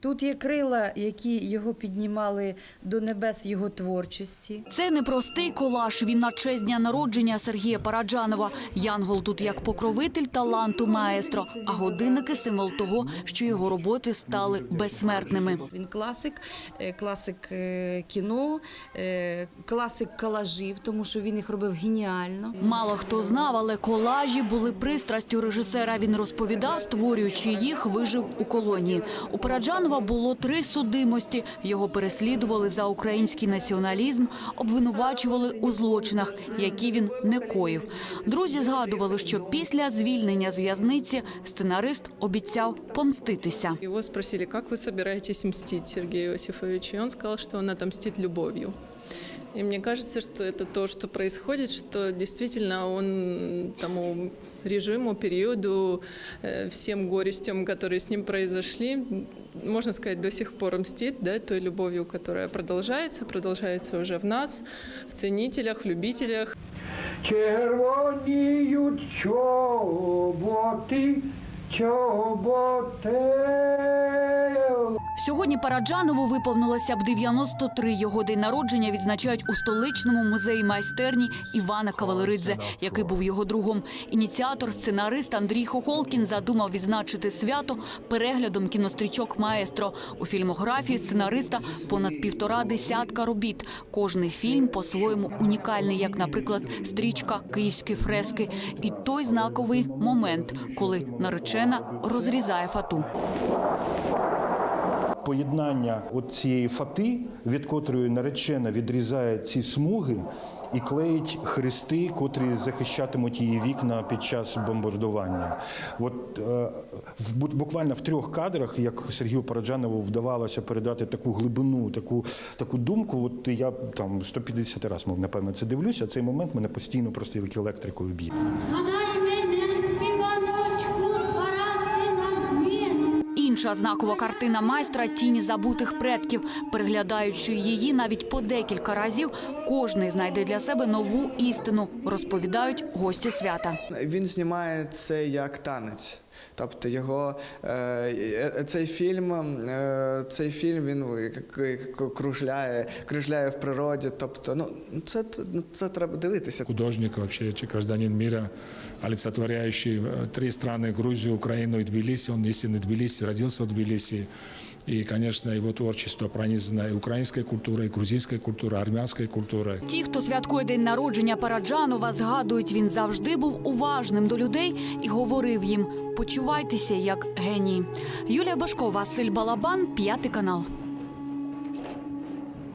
Тут є крила, які його піднімали до небес в його творчості. Це непростий колаж. Він на честь дня народження Сергія Параджанова. Янгол тут як покровитель таланту маестро, а годинники символ того, що його роботи стали безсмертними. Він класик, е, класик е, кіно, е, класик колажів, тому що він їх робив геніально. Мало хто знав, але колажі були пристрастю режисера. Він розповідав, створюючи їх, вижив у колонії. У Параджанова було три судимості. Його переслідували за український націоналізм, обвинувачували у злочинах, які він не коїв. Друзі згадували, що після звільнення з в'язниці сценарист обіцяв помститися. Його спросили, як ви збираєтесь мстити Сергію Иосифович? І он сказав, що він отомстить любовью. И мне кажется, что это то, что происходит, что действительно он тому режиму, периоду, э, всем горестям, которые с ним произошли, можно сказать, до сих пор мстит да, той любовью, которая продолжается, продолжается уже в нас, в ценителях, в любителях. Червоніють чоботи, чоботи. Сьогодні Параджанову виповнилося б 93. Його день народження відзначають у столичному музеї майстерні Івана Кавалеридзе, який був його другом. Ініціатор, сценарист Андрій Хохолкін задумав відзначити свято переглядом кінострічок Маестро. У фільмографії сценариста понад півтора десятка робіт. Кожний фільм по-своєму унікальний, як, наприклад, стрічка Київські фрески. І той знаковий момент, коли наречена розрізає фату. Поєднання цієї фати, від котрої наречена відрізає ці смуги і клеїть хрести, котрі захищатимуть її вікна під час бомбардування. От е, в буквально в трьох кадрах, як Сергію Параджанову вдавалося передати таку глибину, таку, таку думку, от я там 150 разів, напевно, це дивлюся. Цей момент мене постійно просто електрикою б'є. Згадай Інша знакова картина майстра тіні забутих предків. Переглядаючи її навіть по декілька разів, кожний знайде для себе нову істину, розповідають гості свята. Він знімає це як танець. Тобто його е, е, цей фільм, е, цей фільм він к- к- кружляє, кружляє в природі. Тобто, ну це, ну, це треба дивитися. художник, вообще ч- гражданин мира, олицетворяющий э, три страны, Грузию, Украину и Тбилиси. Он истинный Тбилиси, родился в Тбилиси. И, конечно, его творчество пронизано и украинской культурой, и грузинской культурой, армянською культурою. Ті, хто святкує день народження Параджанова, згадують, він завжди був уважним до людей і говорив їм: почувайтеся як геній. Юлія Башко, Василь Балабан, п'ятий канал.